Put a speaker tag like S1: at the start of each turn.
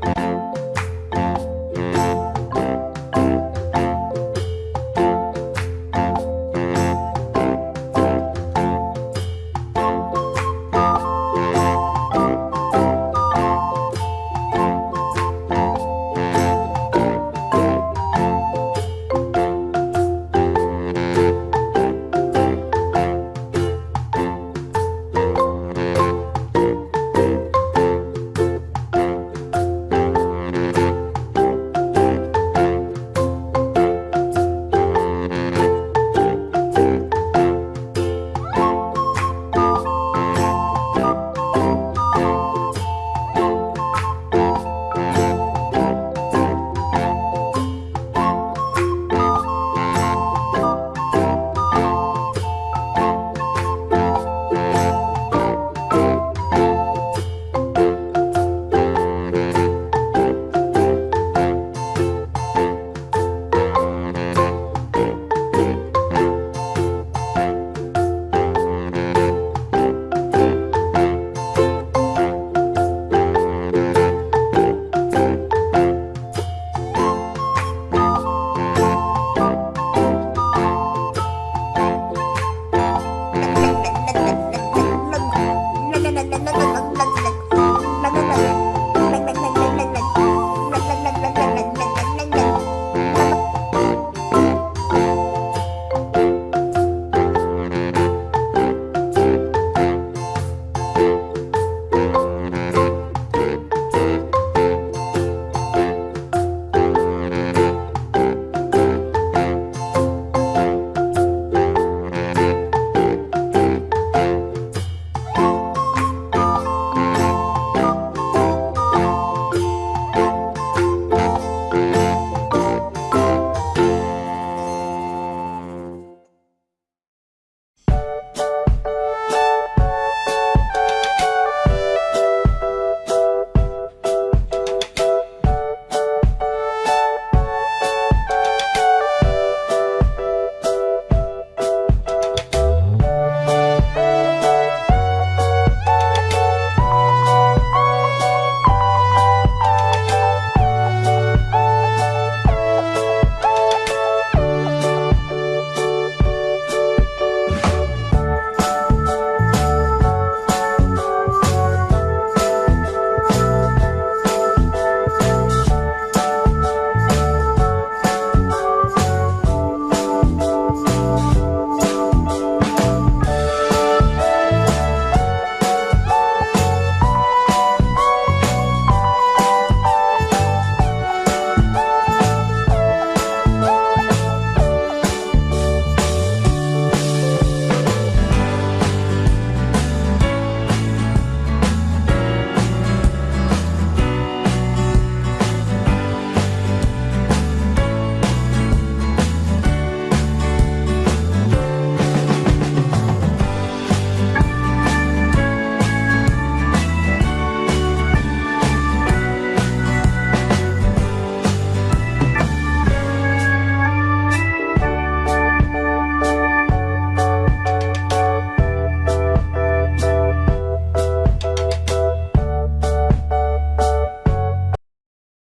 S1: you